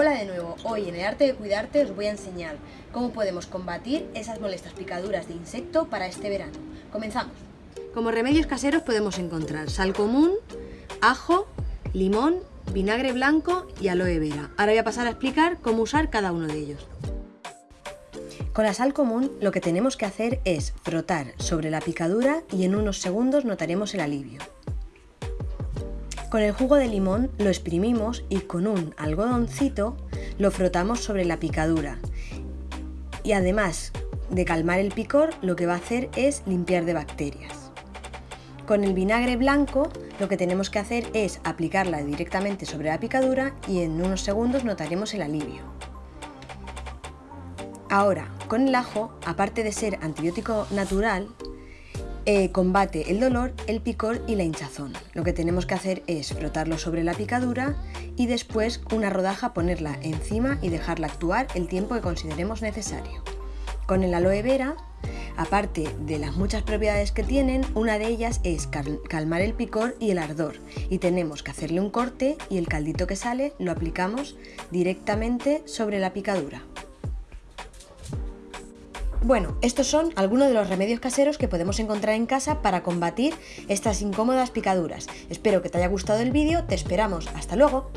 Hola de nuevo, hoy en el arte de cuidarte os voy a enseñar cómo podemos combatir esas molestas picaduras de insecto para este verano. Comenzamos. Como remedios caseros podemos encontrar sal común, ajo, limón, vinagre blanco y aloe vera. Ahora voy a pasar a explicar cómo usar cada uno de ellos. Con la sal común lo que tenemos que hacer es frotar sobre la picadura y en unos segundos notaremos el alivio. Con el jugo de limón lo exprimimos y con un algodoncito lo frotamos sobre la picadura. Y además de calmar el picor, lo que va a hacer es limpiar de bacterias. Con el vinagre blanco lo que tenemos que hacer es aplicarla directamente sobre la picadura y en unos segundos notaremos el alivio. Ahora, con el ajo, aparte de ser antibiótico natural, eh, combate el dolor, el picor y la hinchazón. Lo que tenemos que hacer es frotarlo sobre la picadura y después una rodaja ponerla encima y dejarla actuar el tiempo que consideremos necesario. Con el aloe vera, aparte de las muchas propiedades que tienen, una de ellas es calmar el picor y el ardor y tenemos que hacerle un corte y el caldito que sale lo aplicamos directamente sobre la picadura. Bueno, estos son algunos de los remedios caseros que podemos encontrar en casa para combatir estas incómodas picaduras. Espero que te haya gustado el vídeo, te esperamos. ¡Hasta luego!